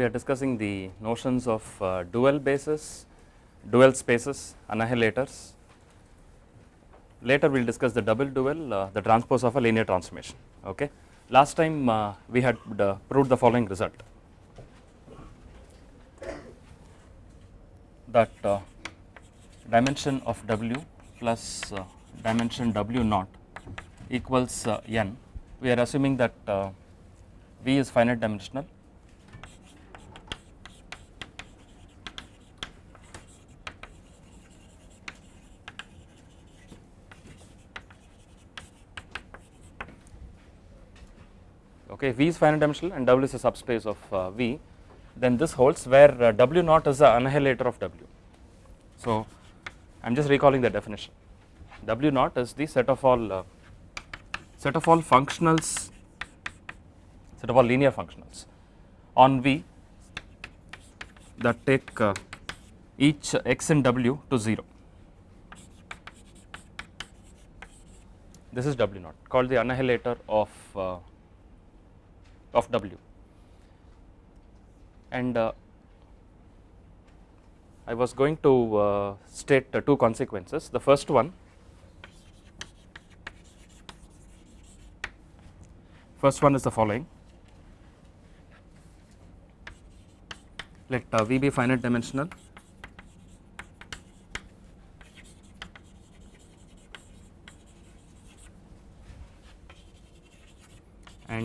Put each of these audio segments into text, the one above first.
We are discussing the notions of uh, dual bases, dual spaces, annihilators. Later we will discuss the double dual, uh, the transpose of a linear transformation. Okay. Last time uh, we had uh, proved the following result that uh, dimension of W plus uh, dimension W naught equals n. We are assuming that V is finite dimensional okay V is finite dimensional and W is a subspace of uh, V then this holds where uh, W naught is the annihilator of W. So, I am just recalling the definition W naught is the set of all uh, set of all functionals set of all linear functionals on V that take uh, each x in W to 0. This is W naught called the annihilator of uh, of W. And uh, I was going to uh, state uh, two consequences. The first one first one is the following. Let uh, V be finite dimensional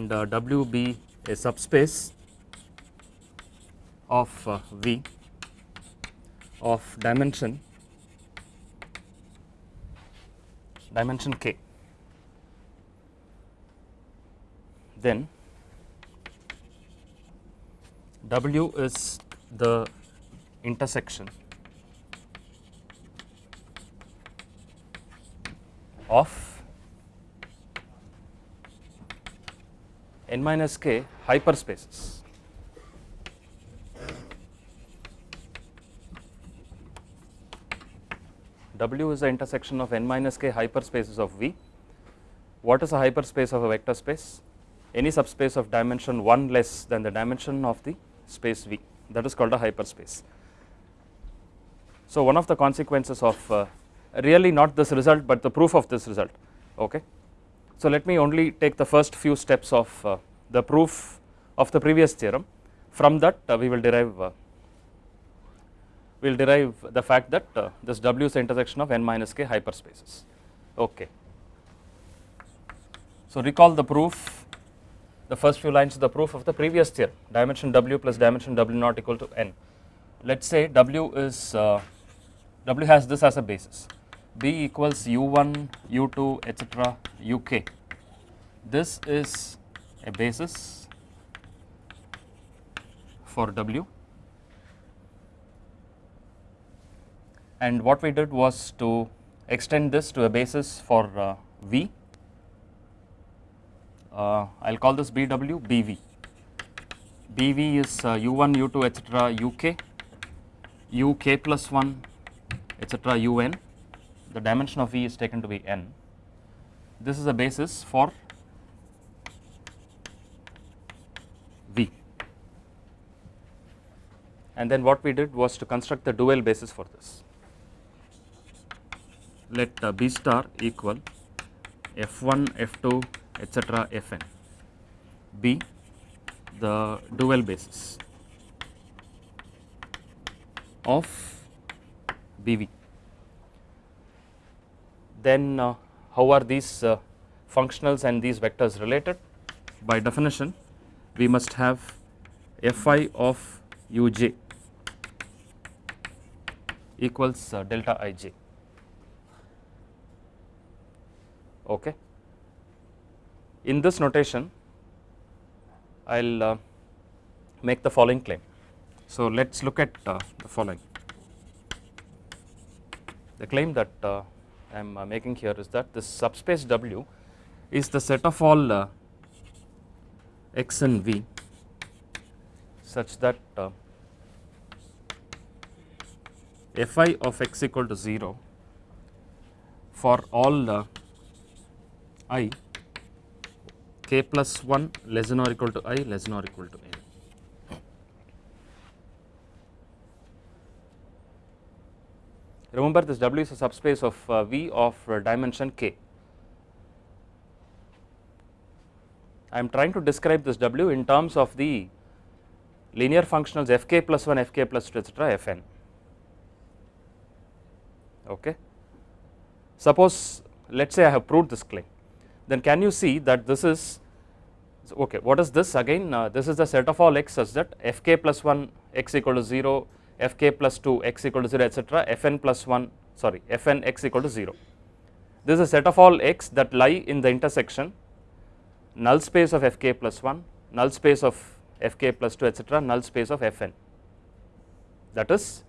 and uh, W be a subspace of uh, V of dimension dimension k. Then W is the intersection of n minus k hyperspaces W is the intersection of n minus k hyperspaces of V. What is a hyperspace of a vector space? Any subspace of dimension 1 less than the dimension of the space V that is called a hyperspace. So, one of the consequences of uh, really not this result, but the proof of this result. Okay. So, let me only take the first few steps of uh, the proof of the previous theorem from that uh, we will derive uh, we will derive the fact that uh, this W is the intersection of n minus k hyperspaces. Okay. So, recall the proof the first few lines of the proof of the previous theorem dimension W plus dimension W naught equal to n. Let us say W is uh, W has this as a basis B equals U1, U2 etc. UK. This is a basis for W and what we did was to extend this to a basis for uh, V. Uh, I will call this BW BV. BV is uh, U1, U2 etc. UK, UK plus 1 etc. UN. The dimension of V is taken to be n. This is a basis for V. And then what we did was to construct the dual basis for this let uh, B star equal F1, F2 etc. Fn be the dual basis of BV. Then uh, how are these uh, functionals and these vectors related? By definition we must have Fi of uj equals uh, delta ij. okay. In this notation I will make the following claim. So, let us look at the following. The claim that I am uh, making here is that this subspace W is the set of all uh, x and v such that uh, fi of x equal to 0 for all uh, i k plus 1 less than or equal to i less than or equal to n. remember this W is a subspace of uh, V of uh, dimension k. I am trying to describe this W in terms of the linear functionals fk plus 1, fk plus 2 etc. fn. Okay. Suppose let us say I have proved this claim, then can you see that this is okay what is this again uh, this is the set of all x such that fk plus 1 x equal to 0 fk plus 2 x equal to 0 etc fn plus 1 sorry fn x equal to 0 this is a set of all x that lie in the intersection. Null space of fk plus 1 null space of fk plus 2 etc null space of fn. That is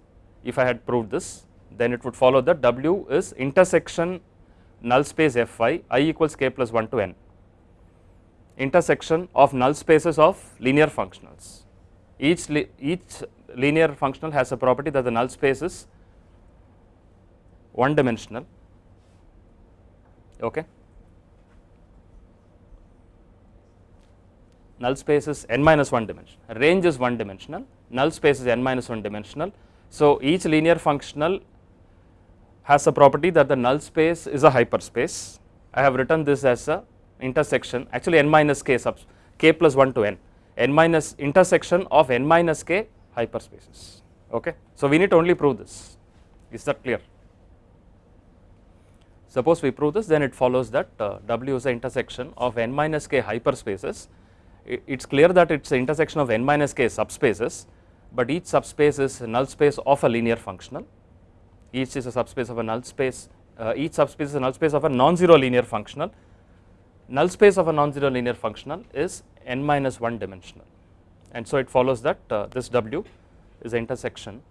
if I had proved this then it would follow that w is intersection null space fi i equals k plus 1 to n. Intersection of null spaces of linear functionals. Each, each linear functional has a property that the null space is one dimensional. Okay. Null space is n minus 1 dimensional range is 1 dimensional, null space is n minus 1 dimensional. So, each linear functional has a property that the null space is a hyperspace. I have written this as a intersection actually n minus k sub k plus 1 to n n minus intersection of n minus k hyperspaces. Okay? So we need to only prove this. Is that clear? Suppose we prove this then it follows that uh, w is the intersection of n minus k hyperspaces. It is clear that it is the intersection of n minus k subspaces but each subspace is a null space of a linear functional. Each is a subspace of a null space uh, each subspace is a null space of a non-zero linear functional. Null space of a non-zero linear functional is n minus 1 dimensional and so it follows that uh, this W is the intersection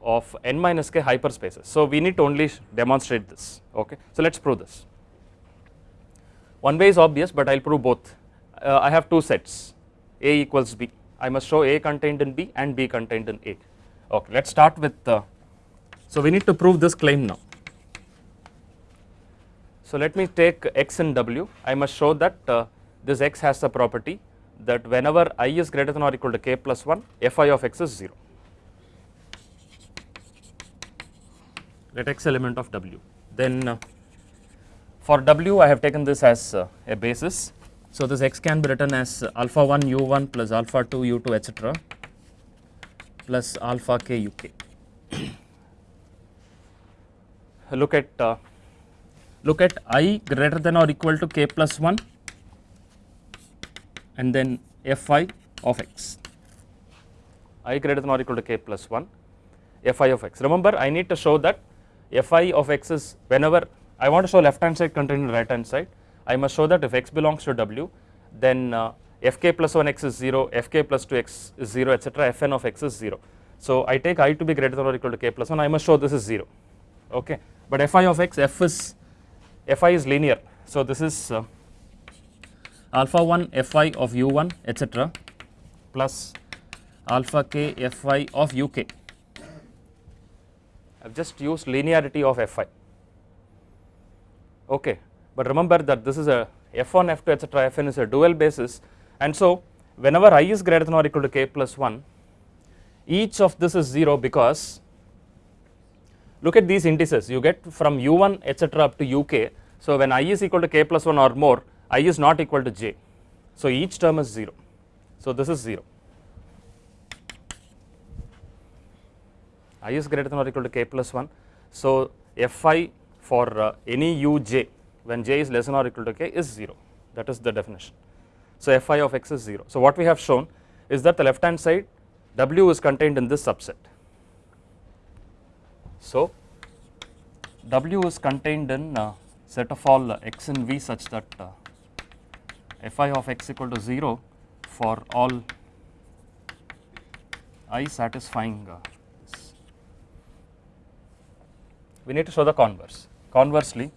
of n minus k hyperspaces. So, we need to only demonstrate this okay. So, let us prove this. One way is obvious, but I will prove both. Uh, I have two sets A equals B. I must show A contained in B and B contained in A. Okay, let us start with. Uh, so, we need to prove this claim now. So, let me take x in w, I must show that uh, this x has the property that whenever i is greater than or equal to k plus 1, fi of x is 0. Let x element of w. Then uh, for w I have taken this as uh, a basis. So, this x can be written as alpha 1 u1 plus alpha 2 u2 etc plus alpha k uk. Look at uh, look at i greater than or equal to k plus 1 and then fi of x i greater than or equal to k plus 1 fi of x. Remember I need to show that fi of x is whenever I want to show left hand side contained in right hand side I must show that if x belongs to w then uh, fk plus 1 x is 0, fk plus 2 x is 0 etc fn of x is 0. So I take i to be greater than or equal to k plus 1 I must show this is 0 okay but fi of x f is fi is linear. So, this is uh, alpha 1 fi of u1 etc plus alpha k fi of uk. I have just used linearity of fi. Okay, but remember that this is a f1, f2 etc fn is a dual basis and so whenever i is greater than or equal to k plus 1 each of this is 0 because look at these indices you get from u1 etc up to uk so, when i is equal to k plus 1 or more, i is not equal to j. So, each term is 0. So, this is 0. i is greater than or equal to k plus 1. So, fi for uh, any uj when j is less than or equal to k is 0 that is the definition. So, fi of x is 0. So, what we have shown is that the left hand side w is contained in this subset. So, w is contained in uh, set of all x and V such that uh, fi of x equal to 0 for all i satisfying uh, this. We need to show the converse. Conversely,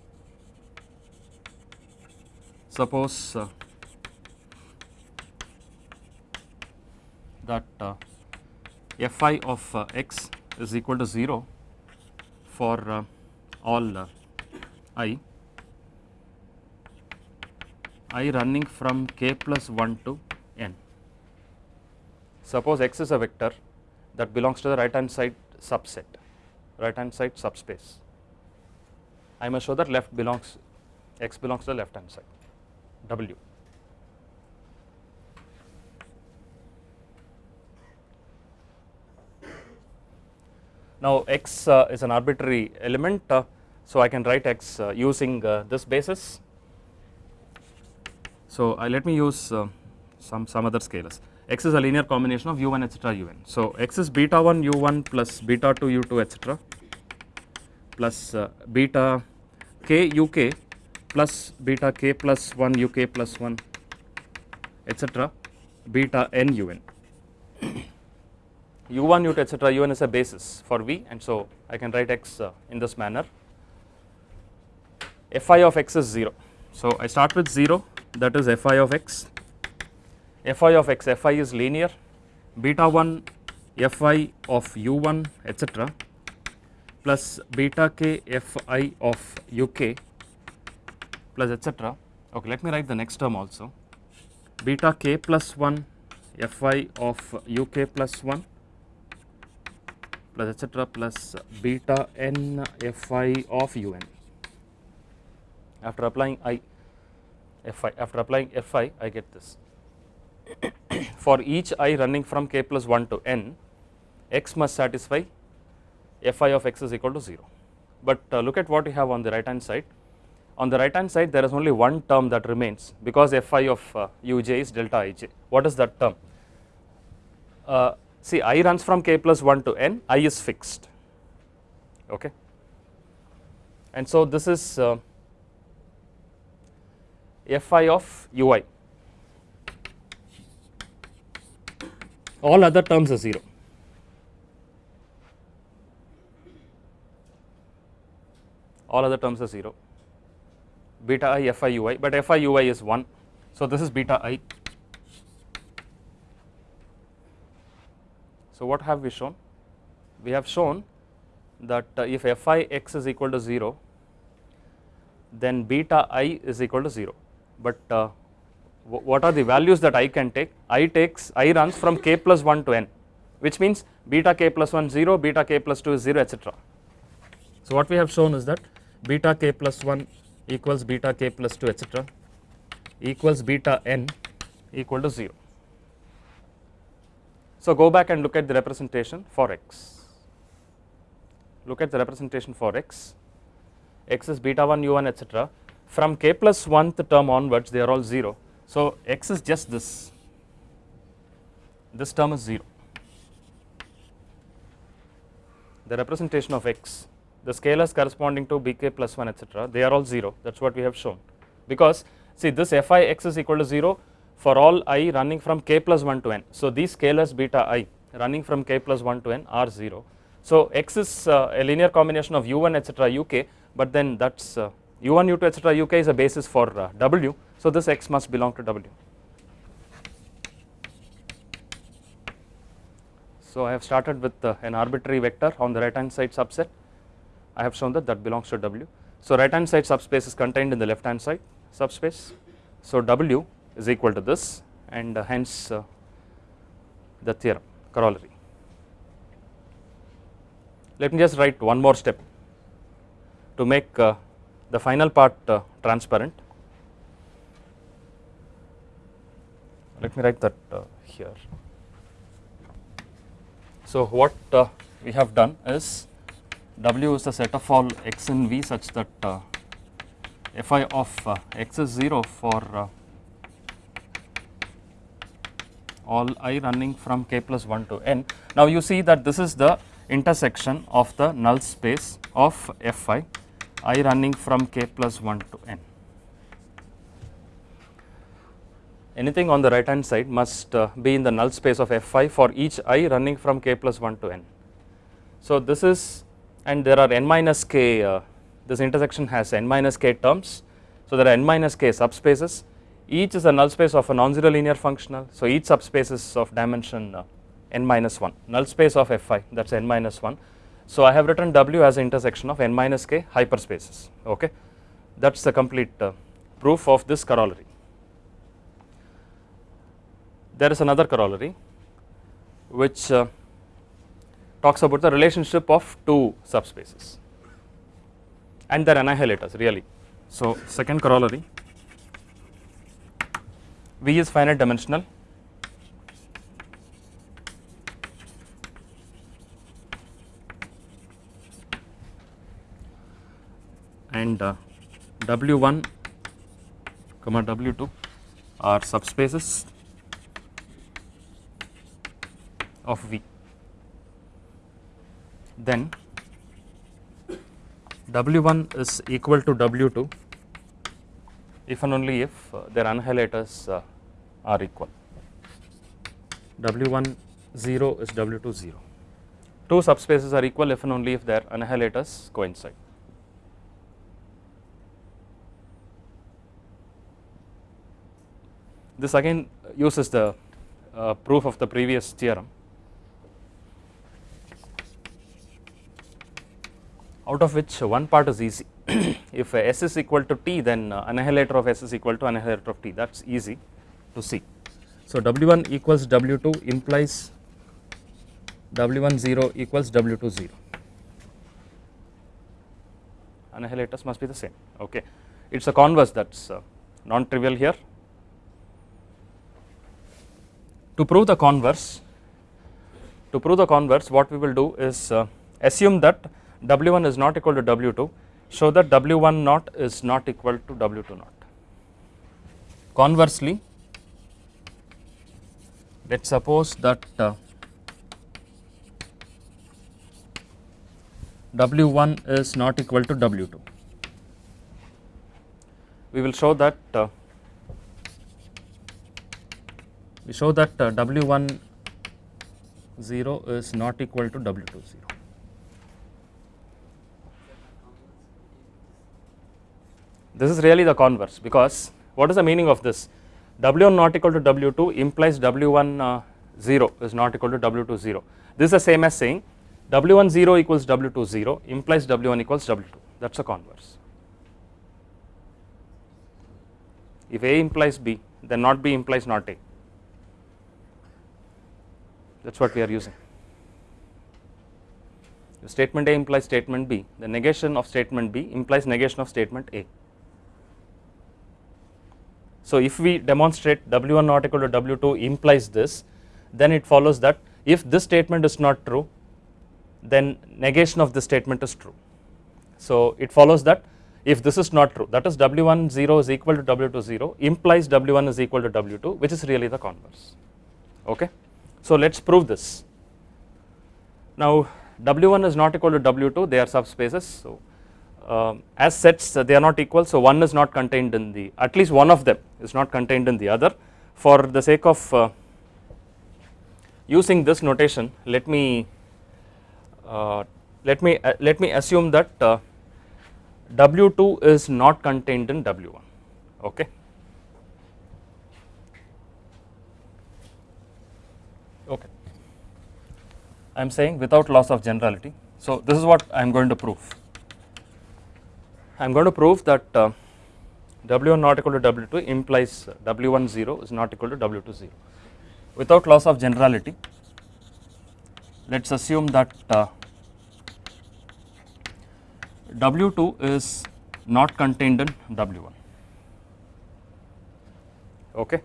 suppose uh, that uh, fi of uh, x is equal to 0 for uh, all uh, i i running from k plus 1 to n. Suppose x is a vector that belongs to the right hand side subset right hand side subspace. I must show that left belongs x belongs to the left hand side W. Now x uh, is an arbitrary element, uh, so I can write x uh, using uh, this basis. So uh, let me use uh, some some other scalars. x is a linear combination of u1 etc un. So x is beta 1 u1 plus beta 2 u2 etc plus beta k uk plus beta k plus 1 uk plus 1 etc beta n un u1 u2 etc un is a basis for v and so I can write x uh, in this manner fi of x is 0 so I start with 0 that is fi of x. Fi of x fi is linear. Beta 1 fi of u1 etc plus beta k fi of uk plus etc okay let me write the next term also. Beta k plus 1 fi of uk plus 1 plus etc plus beta n fi of un. After applying i fi after applying fi I get this. For each i running from k plus 1 to n x must satisfy fi of x is equal to 0. But uh, look at what you have on the right hand side. On the right hand side there is only one term that remains because fi of uh, uj is delta ij. What is that term? Uh, see i runs from k plus 1 to n, i is fixed, okay. And so this is uh, fi of ui, all other terms are 0. All other terms are 0, beta i fi ui, but fi ui is 1. So, this is beta i So, what have we shown? We have shown that uh, if fi x is equal to 0, then beta i is equal to 0, but uh, what are the values that i can take? i takes i runs from k plus 1 to n, which means beta k plus 1 0, beta k plus 2 is 0, etc. So, what we have shown is that beta k plus 1 equals beta k plus 2, etc. equals beta n equal to 0. So, go back and look at the representation for x. Look at the representation for x. x is beta 1 u1 etc. From k plus 1th term onwards they are all 0. So, x is just this, this term is 0. The representation of x, the scalars corresponding to bk plus 1 etc. they are all 0 that is what we have shown because see this fi x is equal to 0 for all i running from k plus 1 to n. So, these scalars beta i running from k plus 1 to n are 0. So, x is uh, a linear combination of u1 etc uk, but then that is uh, u1 u2 etc uk is a basis for uh, w. So, this x must belong to w. So, I have started with uh, an arbitrary vector on the right hand side subset. I have shown that that belongs to w. So, right hand side subspace is contained in the left hand side subspace. So, w is equal to this and uh, hence uh, the theorem corollary. Let me just write one more step to make uh, the final part uh, transparent. Let me write that uh, here. So, what uh, we have done is W is the set of all x in V such that fi of x is 0 for all i running from k plus 1 to n. Now, you see that this is the intersection of the null space of fi i running from k plus 1 to n. Anything on the right hand side must uh, be in the null space of fi for each i running from k plus 1 to n. So, this is and there are n minus k uh, this intersection has n minus k terms. So, there are n minus k subspaces each is a null space of a non-zero linear functional. So, each subspace is of dimension uh, n minus 1 null space of fi that is n minus 1. So, I have written W as an intersection of n minus k hyperspaces okay that is the complete uh, proof of this corollary. There is another corollary which uh, talks about the relationship of two subspaces and their annihilators really. So, second corollary V is finite dimensional and uh, W1 comma W2 are subspaces of V. Then W1 is equal to W2 if and only if uh, their annihilators uh, are equal. W1 0 is W2 0. Two subspaces are equal if and only if their annihilators coincide. This again uses the uh, proof of the previous theorem. out of which one part is easy. if S is equal to T then uh, annihilator of S is equal to annihilator of T that is easy to see. So, W1 equals W2 implies W1 0 equals W2 0 annihilators must be the same okay. It is a converse that is uh, non trivial here. To prove the converse to prove the converse what we will do is uh, assume that W1 is not equal to W2 show that W1 naught is not equal to W2 naught. Conversely let us suppose that uh, W1 is not equal to W2. We will show that uh, we show that uh, W1 0 is not equal to W2 0. This is really the converse because what is the meaning of this? W1 not equal to W2 implies W1 uh, 0 is not equal to W2 0. This is the same as saying W1 0 equals W2 0 implies W1 equals W2 that is a converse. If A implies B then not B implies not A that is what we are using. If statement A implies statement B the negation of statement B implies negation of statement A. So, if we demonstrate W1 not equal to W2 implies this then it follows that if this statement is not true then negation of this statement is true. So, it follows that if this is not true that is W1 0 is equal to W2 0 implies W1 is equal to W2 which is really the converse okay. So, let us prove this. Now, W1 is not equal to W2 they are subspaces. So, uh, as sets uh, they are not equal so one is not contained in the at least one of them is not contained in the other for the sake of uh, using this notation let me uh, let me uh, let me assume that uh, W2 is not contained in W1 okay okay I am saying without loss of generality so this is what I am going to prove I am going to prove that uh, W1 not equal to W2 implies W1 0 is not equal to W2 0. Without loss of generality, let us assume that uh, W2 is not contained in W1. Okay.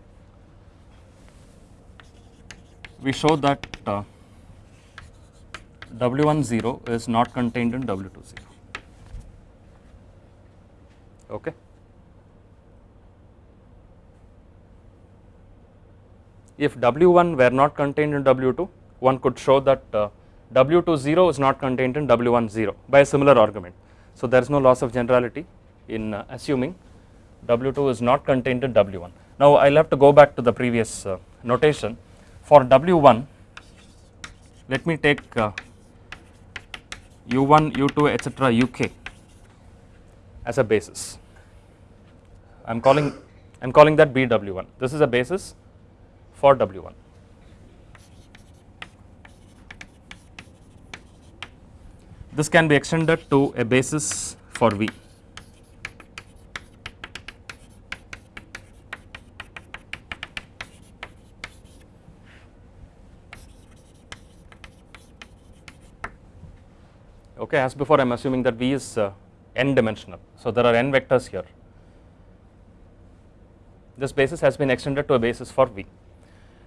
We show that uh, W1 0 is not contained in W2 0 okay. If W1 were not contained in W2 one could show that uh, W2 0 is not contained in W1 0 by a similar argument. So, there is no loss of generality in uh, assuming W2 is not contained in W1. Now, I will have to go back to the previous uh, notation for W1 let me take uh, U1, U2 etc. UK as a basis. I am calling I am calling that BW1. This is a basis for W1. This can be extended to a basis for V. okay as before I am assuming that V is uh, n dimensional. So, there are n vectors here this basis has been extended to a basis for V.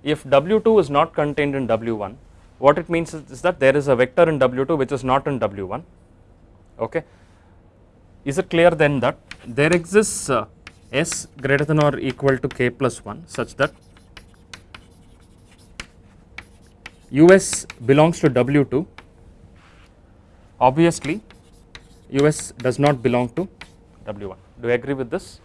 If W2 is not contained in W1 what it means is, is that there is a vector in W2 which is not in W1 okay. Is it clear then that there exists uh, S greater than or equal to k plus 1 such that US belongs to W2 obviously US does not belong to W1 do you agree with this?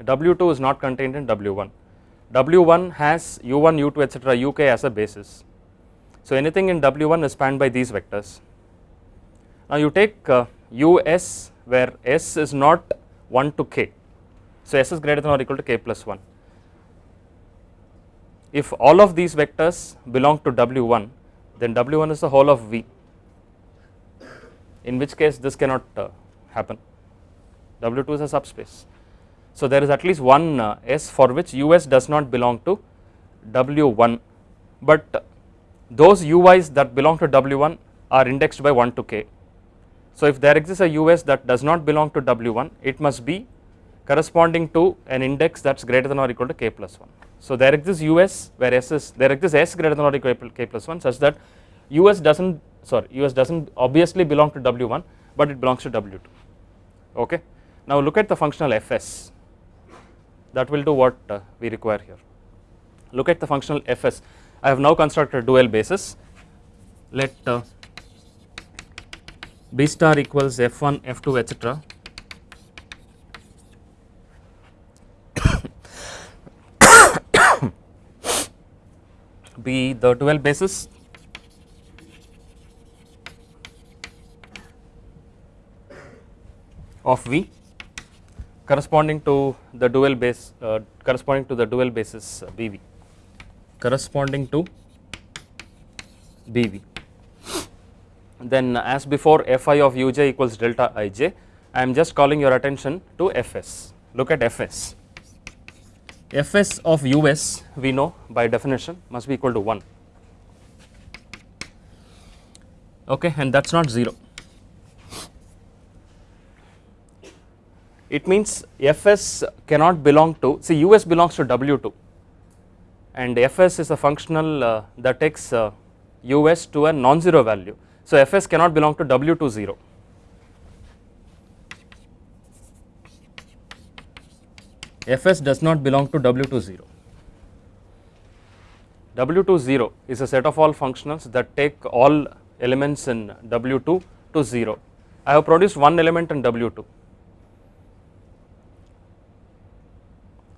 W2 is not contained in W1 W1 has U1 U2 etc UK as a basis. So anything in W1 is spanned by these vectors. Now you take uh, US where S is not 1 to k. So S is greater than or equal to k plus 1 if all of these vectors belong to W1 then W1 is the whole of V in which case this cannot uh, happen. W2 is a subspace. So, there is at least one uh, S for which US does not belong to W1, but those UIs that belong to W1 are indexed by 1 to k. So, if there exists a US that does not belong to W1, it must be corresponding to an index that is greater than or equal to k plus 1. So, there exists US where S is there exists S greater than or equal to k plus 1 such that US does not sorry US does not obviously belong to W1, but it belongs to W2. Okay. Now, look at the functional Fs that will do what uh, we require here. Look at the functional Fs. I have now constructed dual basis. Let uh, B star equals F1, F2, etc. be the dual basis of V corresponding to the dual base uh, corresponding to the dual basis uh, BV corresponding to BV. Then as before Fi of uj equals delta ij I am just calling your attention to Fs. Look at Fs Fs of us we know by definition must be equal to 1 okay and that is not 0 it means Fs cannot belong to see Us belongs to W2 and Fs is a functional uh, that takes uh, Us to a non-zero value. So, Fs cannot belong to W2 0. Fs does not belong to W2 0. W2 0 is a set of all functionals that take all elements in W2 to 0. I have produced one element in W2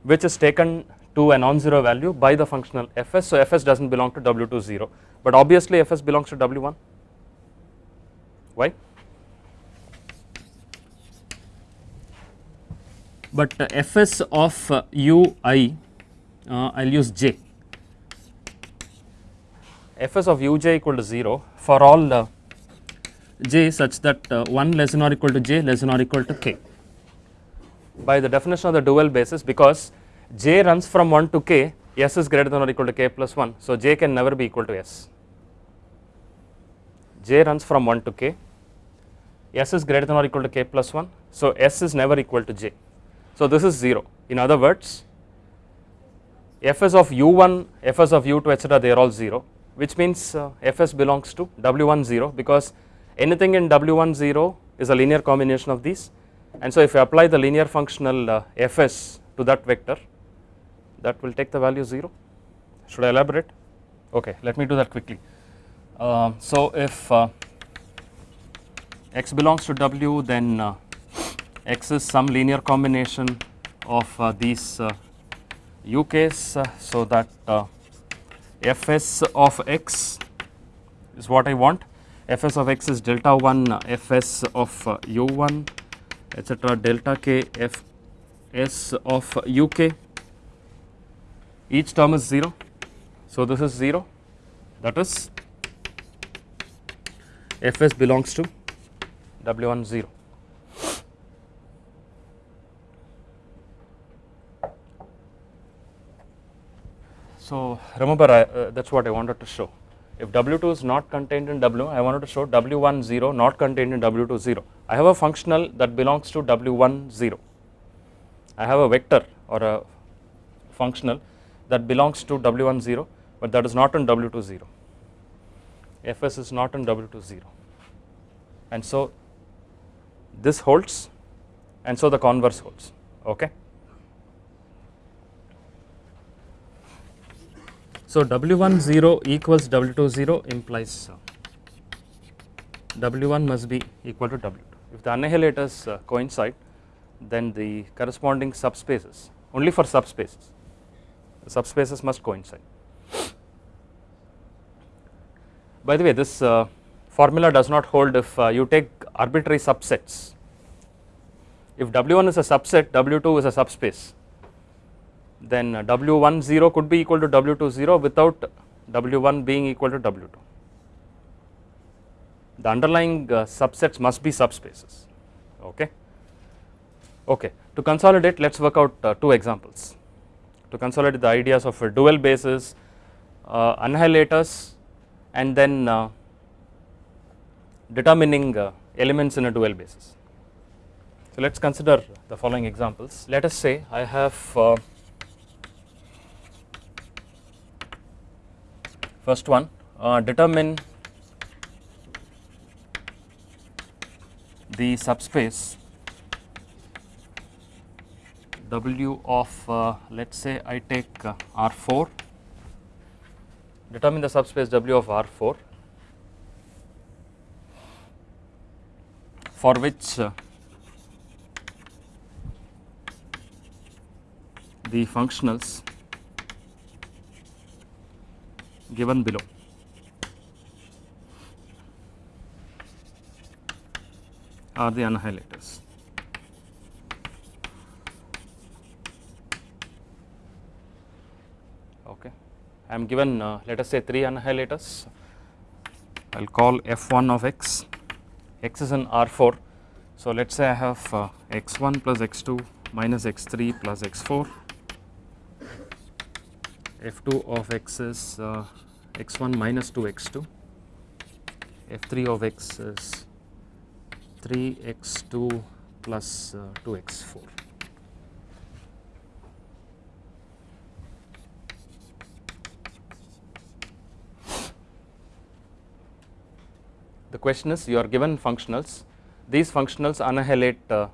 which is taken to a non-zero value by the functional fs. So, fs does not belong to w2 0, but obviously fs belongs to w1. Why? But uh, fs of uh, ui, uh, I will use j. fs of uj equal to 0 for all uh, j such that uh, 1 less than or equal to j less than or equal to k by the definition of the dual basis because j runs from 1 to k s is greater than or equal to k plus 1. So, j can never be equal to s j runs from 1 to k s is greater than or equal to k plus 1. So, s is never equal to j. So, this is 0 in other words fs of u1 fs of u2 etc they are all 0 which means uh, fs belongs to w1 0 because anything in w1 0 is a linear combination of these. And so if you apply the linear functional uh, fs to that vector that will take the value 0 should I elaborate? Okay let me do that quickly. Uh, so if uh, x belongs to w then uh, x is some linear combination of uh, these uk's uh, so that fs of x is what I want. Fs of x is delta 1 fs of u1 etc delta k fs of uk each term is 0 so this is 0 that is fs belongs to w1 0 So remember I, uh, that is what I wanted to show. If W2 is not contained in W, I wanted to show W1 0 not contained in W2 0. I have a functional that belongs to W1 0. I have a vector or a functional that belongs to W1 0, but that is not in W2 0. Fs is not in W2 0, and so this holds, and so the converse holds. Okay. So W1 0 equals W2 0 implies uh, W1 must be equal to W2. If the annihilators uh, coincide, then the corresponding subspaces only for subspaces, the subspaces must coincide. By the way, this uh, formula does not hold if you take arbitrary subsets. If W1 is a subset, W2 is a subspace then W1 0 could be equal to W2 0 without W1 being equal to W2. The underlying uh, subsets must be subspaces. Okay. Okay. To consolidate, let us work out uh, two examples. To consolidate the ideas of a dual basis, uh, annihilators, and then uh, determining uh, elements in a dual basis. So let us consider the following examples. Let us say I have First one, uh, determine the subspace W of uh, let us say I take uh, R4, determine the subspace W of R4 for which uh, the functionals given below. are the annihilators. Okay, I am given uh, let us say 3 annihilators. I will call f1 of x, x is in R4. So, let us say I have uh, x1 plus x2 minus x3 plus x4 f2 of x is uh, x1 minus 2 x2 f3 of x is 3 x2 plus uh, 2 x4 the question is you are given functionals. These functionals annihilate uh,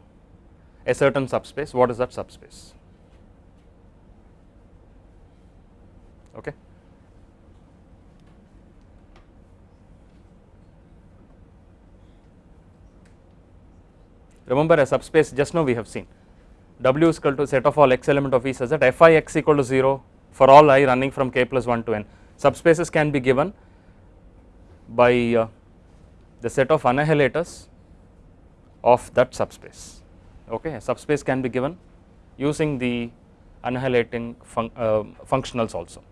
a certain subspace. What is that subspace okay. Remember a subspace just now we have seen W is equal to set of all x element of V such that Fi x equal to 0 for all i running from k plus 1 to n. Subspaces can be given by uh, the set of annihilators of that subspace okay a subspace can be given using the annihilating fun uh, functionals also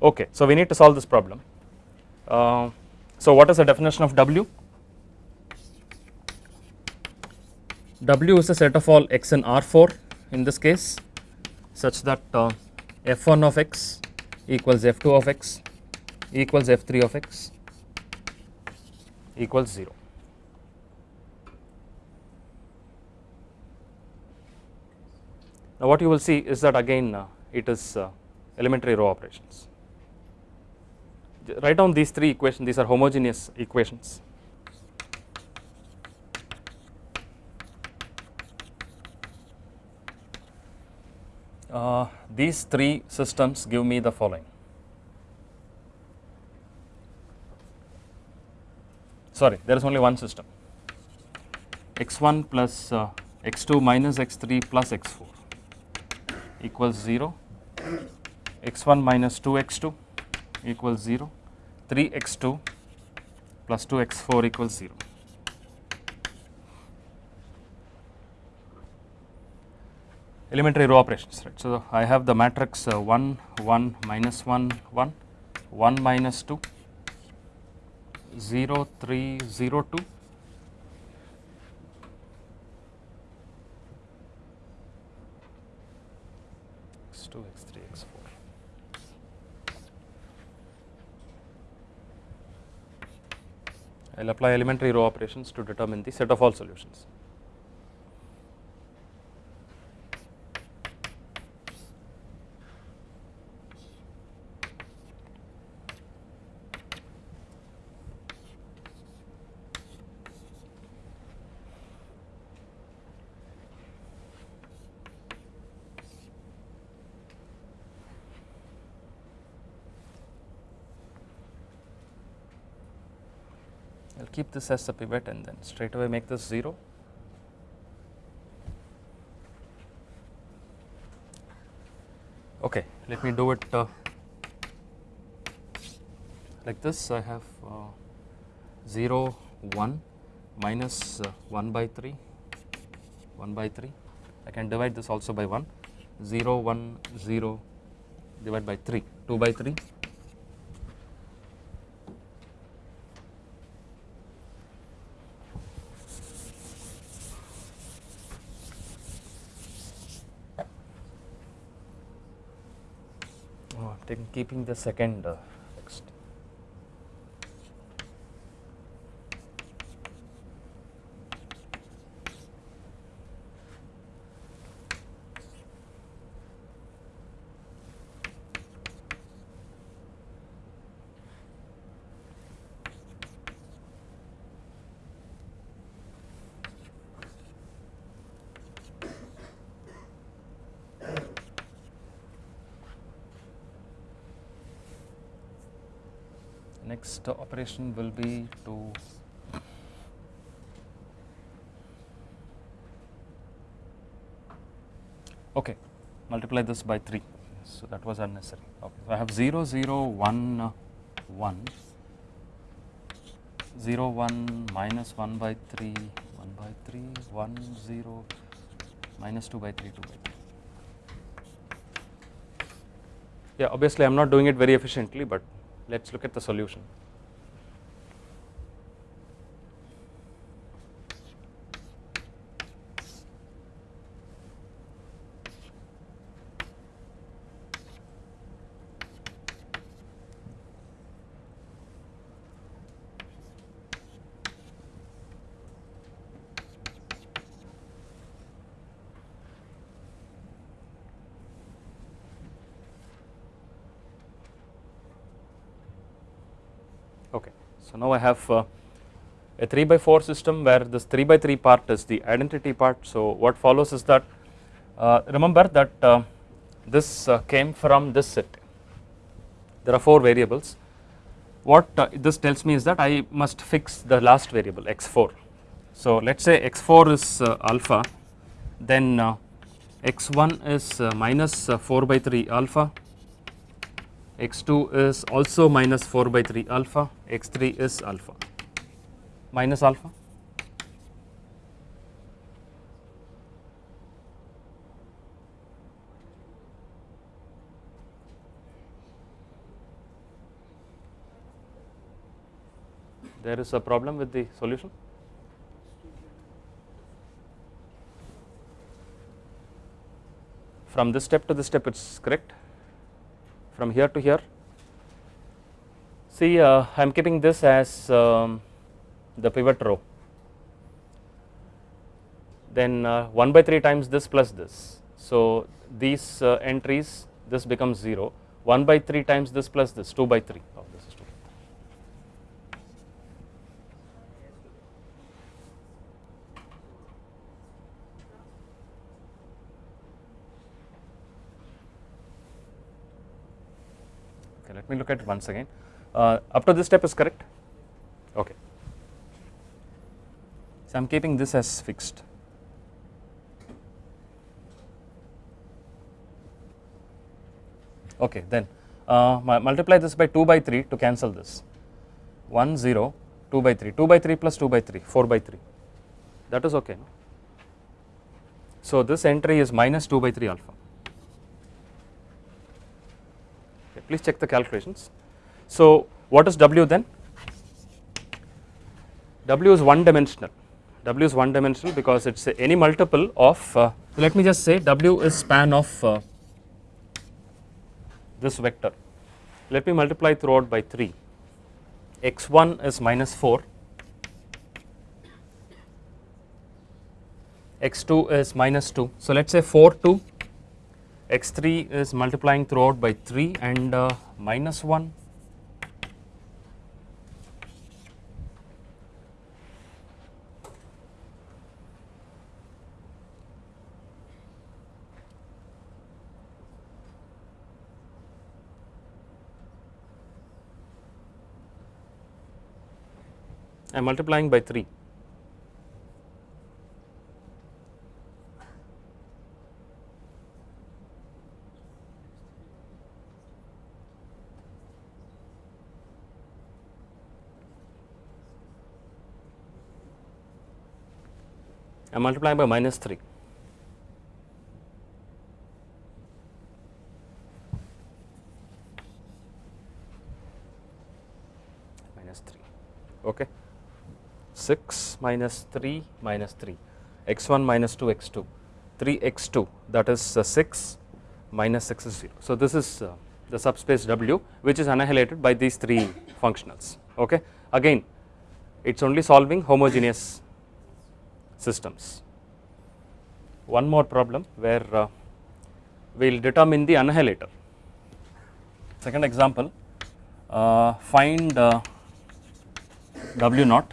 Okay, so we need to solve this problem. Uh, so what is the definition of W? W is a set of all x in R4 in this case such that uh, f1 of x equals f2 of x equals f3 of x equals 0. Now what you will see is that again uh, it is uh, elementary row operations write down these three equations. These are homogeneous equations. Uh, these three systems give me the following. Sorry there is only one system. X1 plus uh, x2 minus x3 plus x4 equals 0 x1 minus 2x2 equals 0 3 x 2 plus 2 x 4 equals 0. Elementary row operations, right. So, I have the matrix uh, 1, 1, minus 1, 1, 1 minus 2, 0, 3, 0, 2. X2, X3, X4. I will apply elementary row operations to determine the set of all solutions. This as the pivot and then straight away make this 0. Okay, let me do it uh, like this. I have uh, 0, 1 minus, uh, 1 by 3, 1 by 3. I can divide this also by 1, 0, 1, 0 divide by 3, 2 by 3 I'm keeping the second uh, text. Next operation will be to okay multiply this by 3 so that was unnecessary. Okay so I have 0 0 1 uh, 1 0 1 minus 1 by 3 1 by 3 1 0 minus 2 by 3 2 by 3 yeah obviously I am not doing it very efficiently but let us look at the solution. Okay. So now I have uh, a 3 by 4 system where this 3 by 3 part is the identity part. So what follows is that uh, remember that uh, this uh, came from this set. There are 4 variables. What uh, this tells me is that I must fix the last variable x4. So let us say x4 is uh, alpha then x1 is minus 4 by 3 alpha x2 is also minus 4 by 3 alpha, x3 is alpha minus alpha. There is a problem with the solution. From this step to this step it is correct from here to here. See uh, I am keeping this as um, the pivot row then uh, 1 by 3 times this plus this. So these uh, entries this becomes 0 1 by 3 times this plus this 2 by 3 oh, this is 2. Okay, let me look at it once again. Uh, up to this step is correct? Okay. So I am keeping this as fixed. Okay, then uh, multiply this by 2 by 3 to cancel this 1 0 2 by 3 2 by 3 plus 2 by 3 4 by 3 that is okay. No? So this entry is minus 2 by 3 alpha. please check the calculations. So what is W then? W is one dimensional, W is one dimensional because it is any multiple of, uh, let me just say W is span of uh, this vector. Let me multiply throughout by 3, x1 is minus 4, x2 is minus 2. So let us say 4 to x3 is multiplying throughout by 3 and uh, minus 1 I am multiplying by 3 I am multiplying by minus 3. Minus 3, okay. 6 minus 3 minus 3, x1 minus 2 x2, 3 x2 that is uh, 6 minus 6 is 0. So, this is uh, the subspace W which is annihilated by these 3 functionals, okay. Again it is only solving homogeneous systems. One more problem where uh, we will determine the annihilator. Second example, uh, find uh, W naught,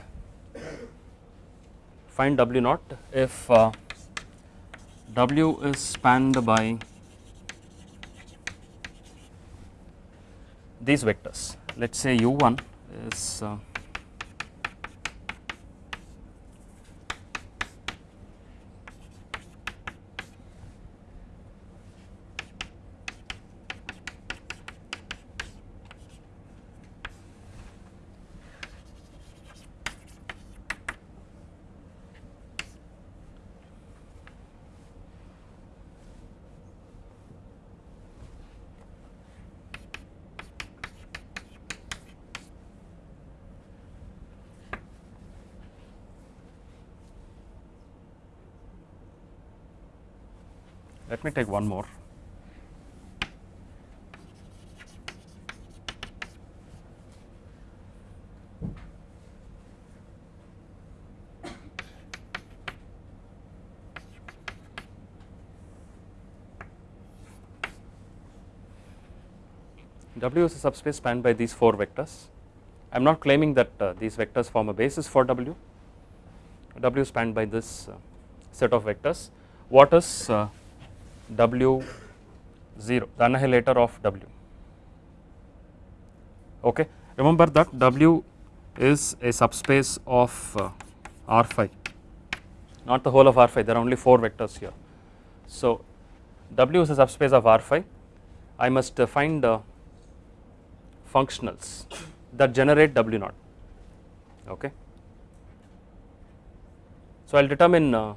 find W naught if uh, W is spanned by these vectors. Let us say U1 is Let me take one more. W is a subspace spanned by these 4 vectors. I am not claiming that uh, these vectors form a basis for W. W spanned by this uh, set of vectors. What is uh, W 0 the annihilator of W. Okay? Remember that W is a subspace of uh, R phi not the whole of R phi there are only 4 vectors here. So W is a subspace of R phi I must uh, find uh, functionals that generate W naught. Okay. So I will determine uh,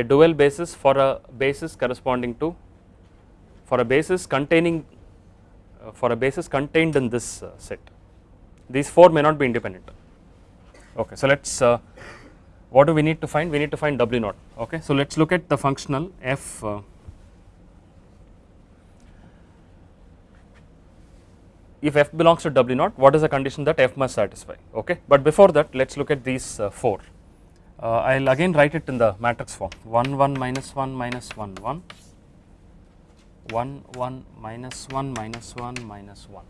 a dual basis for a basis corresponding to for a basis containing uh, for a basis contained in this uh, set. These 4 may not be independent. Okay so let us uh, what do we need to find? We need to find w naught. Okay so let us look at the functional f uh, if f belongs to w naught what is the condition that f must satisfy? Okay but before that let us look at these uh, 4 uh, I will again write it in the matrix form. 1 1 minus 1 minus 1 1 1 1 minus 1 minus 1 minus 1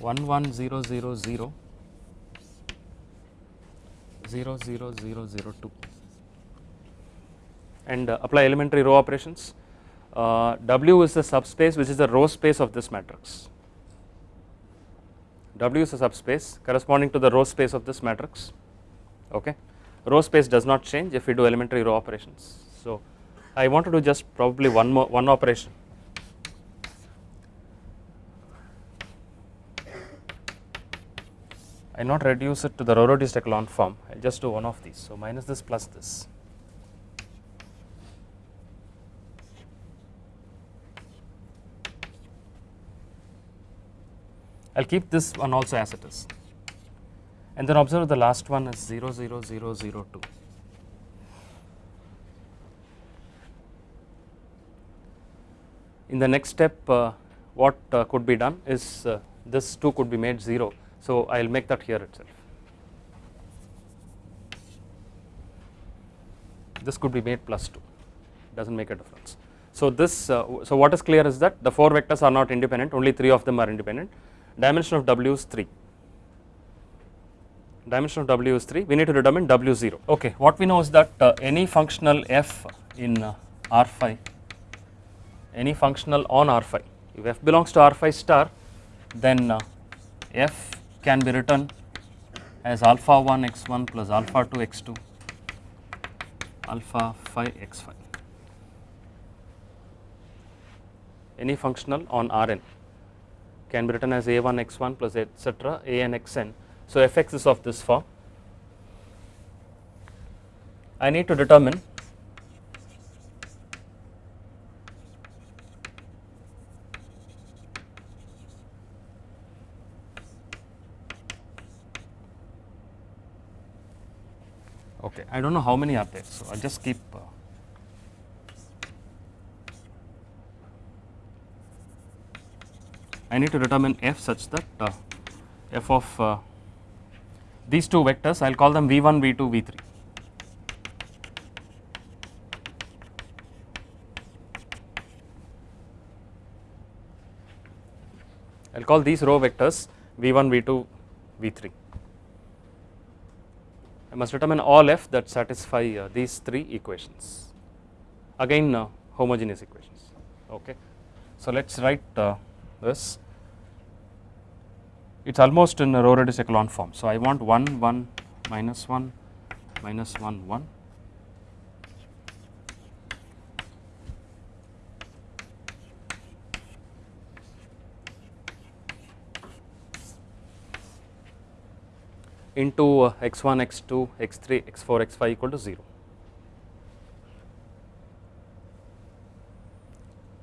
1 1 0 0 0 0 0 0 0 2 and uh, apply elementary row operations. Uh, W is the subspace which is the row space of this matrix. W is a subspace corresponding to the row space of this matrix. Okay row space does not change if we do elementary row operations. So I want to do just probably one more one operation. I will not reduce it to the row reduced echelon form. I will just do one of these. So minus this plus this. I will keep this one also as it is and then observe the last one is 0 0 0 0 2. In the next step uh, what uh, could be done is uh, this 2 could be made 0. So I will make that here itself. this could be made plus 2 does not make a difference. So this uh, so what is clear is that the 4 vectors are not independent only 3 of them are independent dimension of W is 3 dimension of W is 3 we need to determine W 0 okay what we know is that uh, any functional f in uh, R phi any functional on R phi if f belongs to R phi star then uh, f can be written as alpha 1 x 1 plus alpha 2 x 2 alpha phi x phi any functional on Rn can be written as a1 x1 plus etc an xn. So, fx is of this form. I need to determine okay I do not know how many are there so I just keep uh, I need to determine f such that uh, f of uh, these two vectors I will call them v1 v2 v3 I will call these row vectors v1 v2 v3 I must determine all f that satisfy uh, these three equations. Again uh, homogeneous equations. Okay. So let us write uh, this it is almost in a row reduced echelon form. So, I want 1 1 minus 1 minus 1 1 into uh, x1 x2 x3 x4 x5 equal to 0.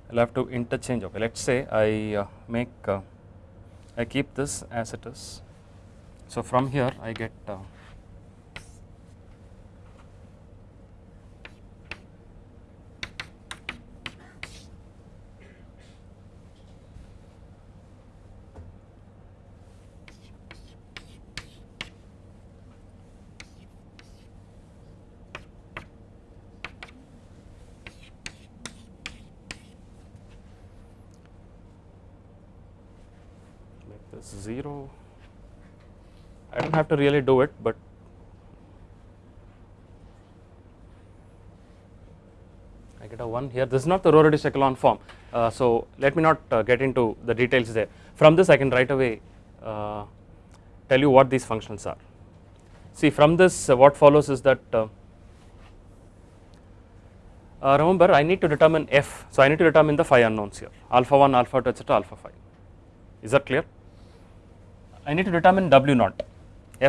I will have to interchange okay let us say I uh, make uh, I keep this as it is. So, from here I get uh, make this 0 I do not have to really do it but I get a 1 here. This is not the row reduced echelon form. Uh, so let me not uh, get into the details there. From this I can right away uh, tell you what these functions are. See from this uh, what follows is that uh, uh, remember I need to determine f. So I need to determine the phi unknowns here. Alpha 1 alpha 2 etc alpha 5 is that clear? I need to determine W naught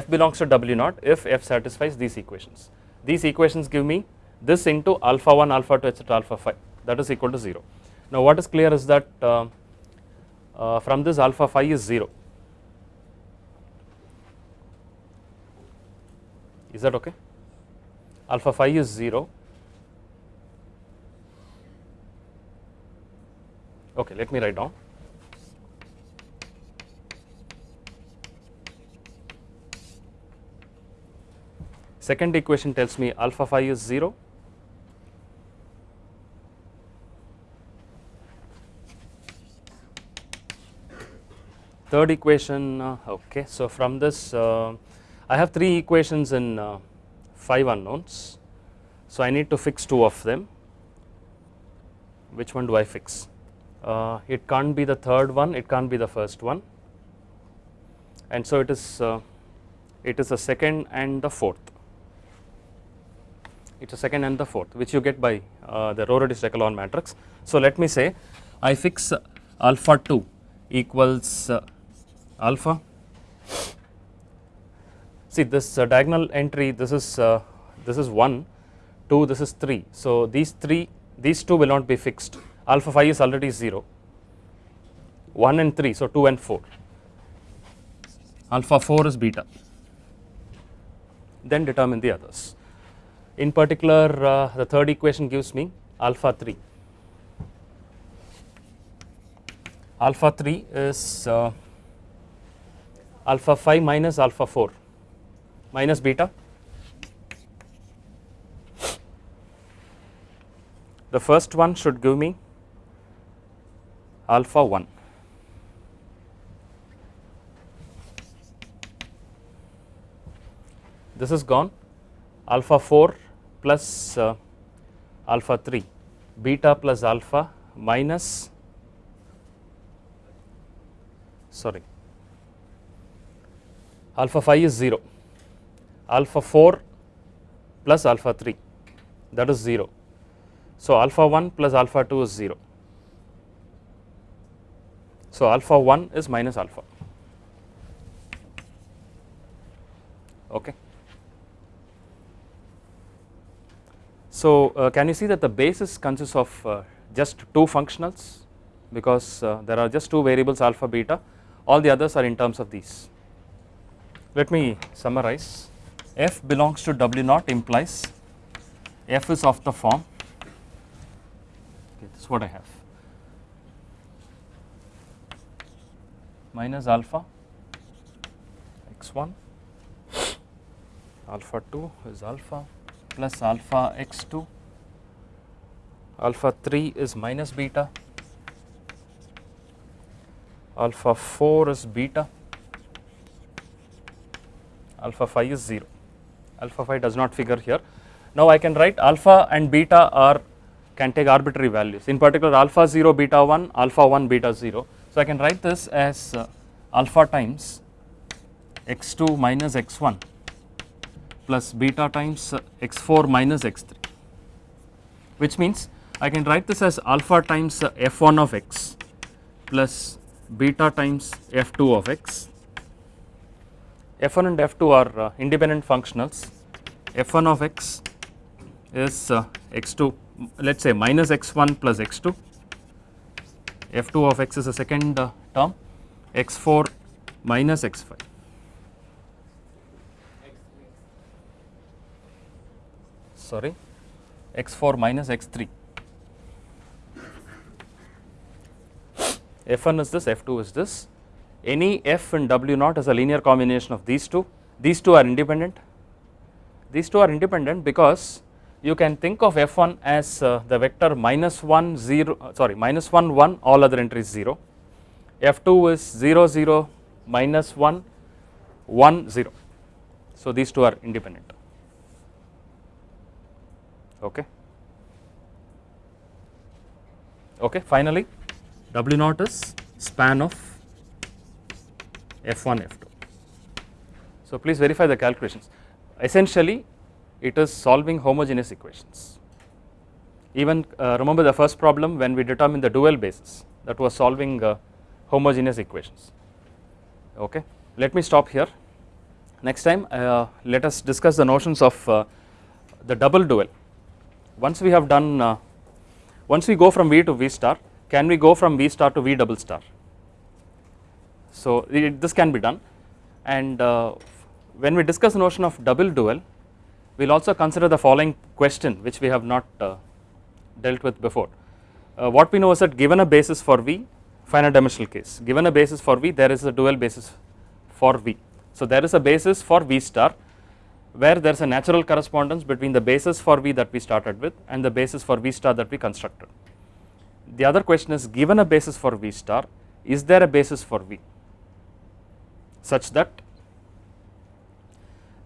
f belongs to W naught if f satisfies these equations. These equations give me this into alpha 1 alpha 2 etc alpha 5 that is equal to 0. Now what is clear is that uh, uh, from this alpha 5 is 0 is that okay? Alpha 5 is 0 okay let me write down Second equation tells me alpha phi is 0. Third equation, uh, okay. So from this, uh, I have three equations in uh, five unknowns. So I need to fix two of them. Which one do I fix? Uh, it can't be the third one. It can't be the first one. And so it is. Uh, it is the second and the fourth it is the second and the fourth which you get by uh, the row reduced echelon matrix. So, let me say I fix alpha 2 equals uh, alpha. See this uh, diagonal entry this is uh, this is 1 2 this is 3 so these 3 these two will not be fixed. Alpha phi is already 0 1 and 3 so 2 and 4 alpha 4 is beta. Then determine the others in particular uh, the third equation gives me alpha 3 alpha 3 is uh, alpha 5 minus alpha 4 minus beta. The first one should give me alpha 1 this is gone. Alpha 4 plus uh, alpha 3 beta plus alpha minus sorry alpha 5 is 0 alpha 4 plus alpha 3 that is 0 so alpha 1 plus alpha 2 is 0 so alpha 1 is minus alpha. Okay So, uh, can you see that the basis consists of uh, just two functionals? Because uh, there are just two variables alpha beta. All the others are in terms of these. Let me summarize. F belongs to w naught implies f is of the form. Okay, this is what I have. Minus alpha x1 alpha 2 is alpha plus alpha x2 alpha 3 is minus beta. Alpha 4 is beta. Alpha 5 is 0 alpha 5 does not figure here. Now I can write alpha and beta are can take arbitrary values. In particular alpha 0 beta 1 alpha 1 beta 0 so I can write this as uh, alpha times x2 minus x1 plus beta times x4 minus x3 which means I can write this as alpha times f1 of x plus beta times f2 of x. f1 and f2 are uh, independent functionals. F1 of x is uh, x2 let us say minus x1 plus x2 f2 of x is a second uh, term. X4 minus x5 sorry x4 minus x3 f1 is this f2 is this. Any f in w naught is a linear combination of these two. These two are independent. These two are independent because you can think of f1 as uh, the vector minus 1 0 uh, sorry minus 1 1 all other entries 0 f2 is 0 0 minus 1 1 0 so these two are independent okay. Okay finally. W naught is span of f1 f2 so please verify the calculations. Essentially it is solving homogeneous equations. Even uh, remember the first problem when we determined the dual basis that was solving uh, homogeneous equations. Okay let me stop here. Next time uh, let us discuss the notions of uh, the double dual once we have done uh, once we go from V to V star can we go from V star to V double star? So it, this can be done. And uh, when we discuss the notion of double dual we will also consider the following question which we have not uh, dealt with before. Uh, what we know is that given a basis for V finite dimensional case. Given a basis for V there is a dual basis for V. So there is a basis for V star where there is a natural correspondence between the basis for V that we started with and the basis for V star that we constructed. The other question is given a basis for V star is there a basis for V such that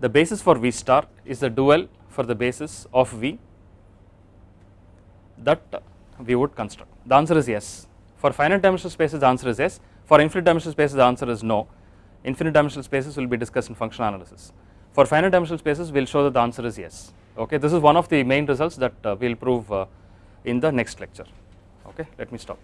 the basis for V star is the dual for the basis of V that we would construct. The answer is yes. For finite dimensional spaces the answer is yes, for infinite dimensional spaces the answer is no. Infinite dimensional spaces will be discussed in functional analysis. For finite dimensional spaces we will show that the answer is yes okay this is one of the main results that uh, we will prove uh, in the next lecture okay let me stop.